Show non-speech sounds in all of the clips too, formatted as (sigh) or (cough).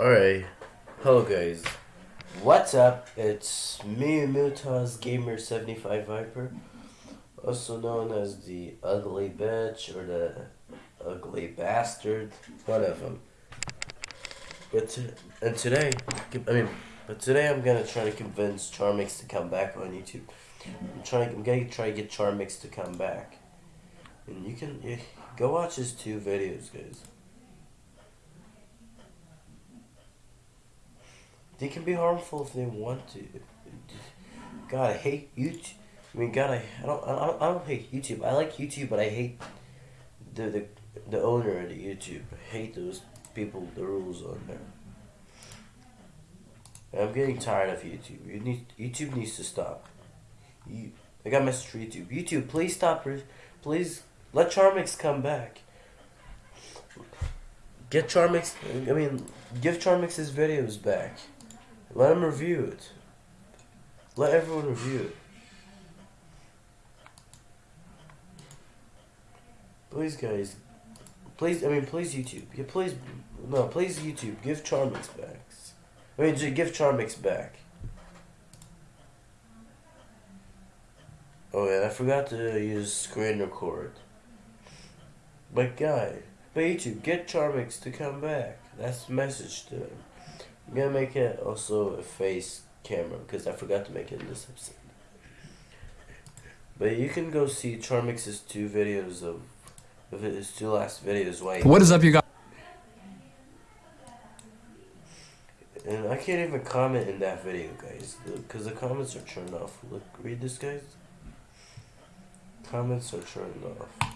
Alright, hello guys. What's up? It's me, Mutaz Gamer 75 Viper, also known as the Ugly Bitch or the Ugly Bastard, one of them. But to, and today, I mean, but today I'm gonna try to convince Charmix to come back on YouTube. I'm trying. I'm gonna try to get Charmix to come back, and you can yeah, go watch his two videos, guys. They can be harmful if they want to. God, I hate YouTube. I mean, God, I, I don't, I don't, I don't hate YouTube. I like YouTube, but I hate the the the owner of the YouTube. I hate those people, the rules on there. I'm getting tired of YouTube. You need YouTube needs to stop. You, I got a message for YouTube. YouTube, please stop. Please let Charmix come back. Get Charmix. I mean, give Charmix his videos back. Let him review it. Let everyone review it. Please, guys. Please, I mean, please, YouTube. Yeah, please, no, please, YouTube. Give Charmix back. I mean, give Charmix back. Oh yeah, I forgot to use screen record. But guy, but YouTube, get Charmix to come back. That's the message to him. I'm gonna make it also a face camera because I forgot to make it in this episode. But you can go see Charmix's two videos of, of his two last videos. Why? What is up, you guys? And I can't even comment in that video, guys, because the, the comments are turned off. Look, read this, guys. Comments are turned off.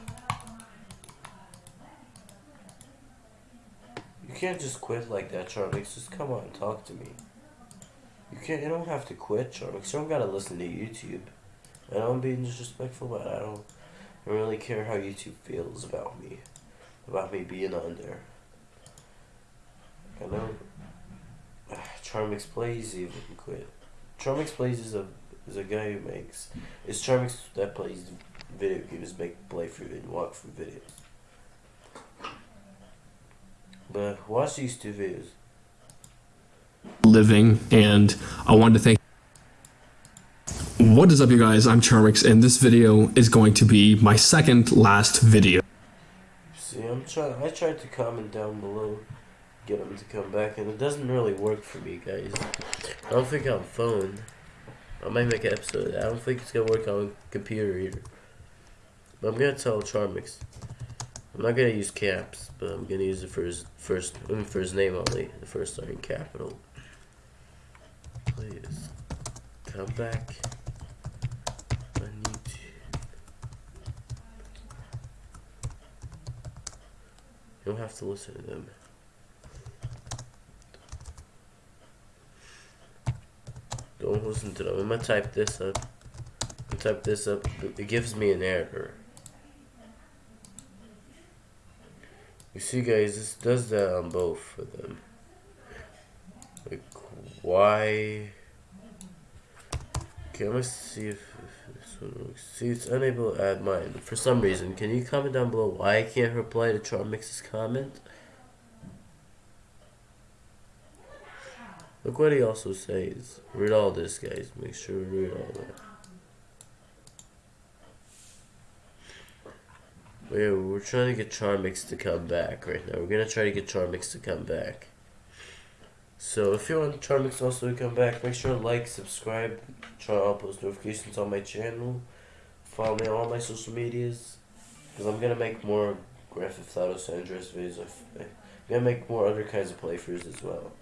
You can't just quit like that, Charmix. Just come on, and talk to me. You can't. You don't have to quit, Charmix. You don't gotta listen to YouTube. And I'm being disrespectful, but I don't, I don't really care how YouTube feels about me, about me being on there. I know. (sighs) Charmix Plays even quit. Charmix Plays is a is a guy who makes. It's Charmix that plays video games, make playthrough and walk through videos. But watch these two videos. Living, and I wanted to thank. What is up, you guys? I'm Charmix, and this video is going to be my second last video. See, I'm trying. I tried to comment down below, get them to come back, and it doesn't really work for me, guys. I don't think on phone. I might make an episode. I don't think it's gonna work on computer either. But I'm gonna tell Charmix. I'm not gonna use caps, but I'm gonna use his first, I for his name only. The first letter in capital. Please come back on YouTube. You don't have to listen to them. Don't listen to them. I'm gonna type this up. type this up. It gives me an error. You see guys, this does that on both of them. Like, why? Okay, gonna see if, if this one works. See, it's unable to add mine. For some reason, can you comment down below why I can't reply to Charmix's comment? Look what he also says. Read all this, guys. Make sure we read all that. Yeah, we're trying to get Charmix to come back right now. We're gonna try to get Charmix to come back. So if you want Charmix also to come back, make sure to like, subscribe, turn on post notifications on my channel, follow me on all my social medias, because I'm gonna make more Grand Theft Auto San Andreas videos. I'm gonna make more other kinds of playthroughs as well.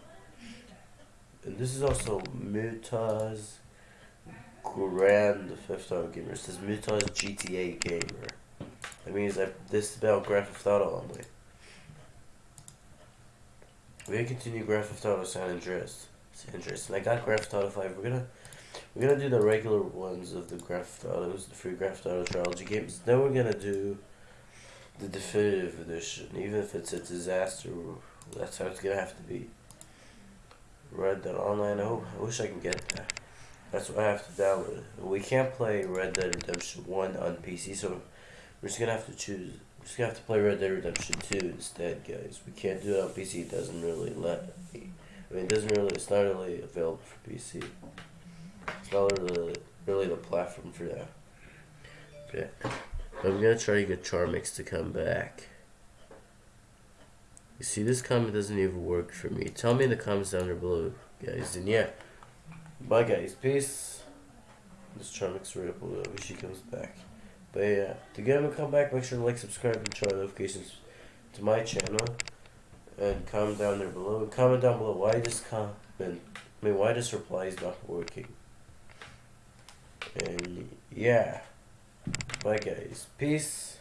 And this is also Mutaz Grand Theft Auto Gamer. It says Mutaz GTA Gamer. That means that this is about Grand Theft Auto only. We're gonna continue Grand Theft Auto San Andreas. San Andreas. And I got Grand Theft Auto 5. We're gonna we're gonna do the regular ones of the Grand Theft Autos, the free Grand Theft Auto trilogy games. Then we're gonna do the definitive edition, even if it's a disaster. That's how it's gonna have to be. Red Dead Online. I hope. I wish I can get that. That's what I have to download. We can't play Red Dead Redemption 1 on PC, so we're just gonna have to choose We're just gonna have to play Red Dead Redemption 2 instead, guys. We can't do it on PC. It doesn't really let me. I mean, it doesn't really. It's not really available for PC. It's not really, really the platform for that. Yeah. I'm gonna try to get Charmix to come back. You see, this comment doesn't even work for me. Tell me in the comments down there below, guys. And yeah, bye, guys. Peace. This Charmix up below. Wish she comes back. But yeah, to get him to come back, make sure to like, subscribe, and turn on notifications to my channel. And comment down there below. Comment down below why this comment. I mean, why this reply is not working. And yeah. Bye, guys. Peace.